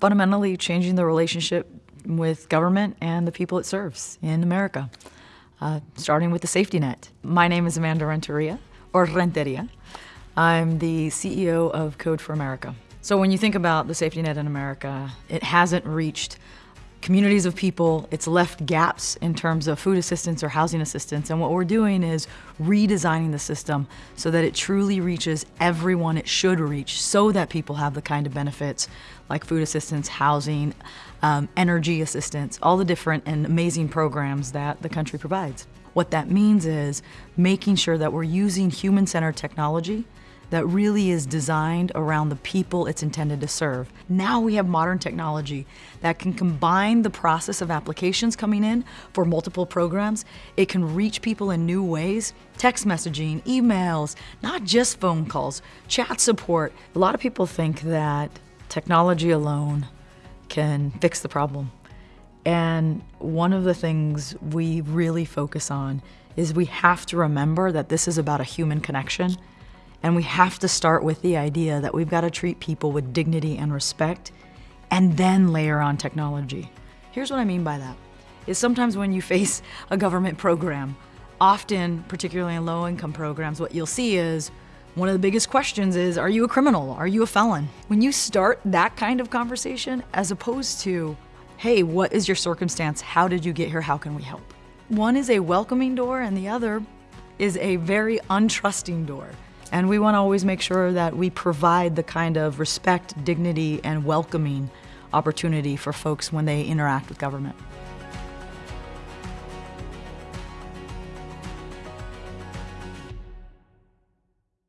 fundamentally changing the relationship with government and the people it serves in America, uh, starting with the safety net. My name is Amanda Renteria, or Renteria. I'm the CEO of Code for America. So when you think about the safety net in America, it hasn't reached communities of people. It's left gaps in terms of food assistance or housing assistance. And what we're doing is redesigning the system so that it truly reaches everyone it should reach so that people have the kind of benefits like food assistance, housing, um, energy assistance, all the different and amazing programs that the country provides. What that means is making sure that we're using human-centered technology that really is designed around the people it's intended to serve. Now we have modern technology that can combine the process of applications coming in for multiple programs. It can reach people in new ways, text messaging, emails, not just phone calls, chat support. A lot of people think that technology alone can fix the problem. And one of the things we really focus on is we have to remember that this is about a human connection and we have to start with the idea that we've got to treat people with dignity and respect and then layer on technology. Here's what I mean by that. Is sometimes when you face a government program, often, particularly in low-income programs, what you'll see is one of the biggest questions is, are you a criminal? Are you a felon? When you start that kind of conversation, as opposed to, hey, what is your circumstance? How did you get here? How can we help? One is a welcoming door and the other is a very untrusting door. And we want to always make sure that we provide the kind of respect, dignity, and welcoming opportunity for folks when they interact with government.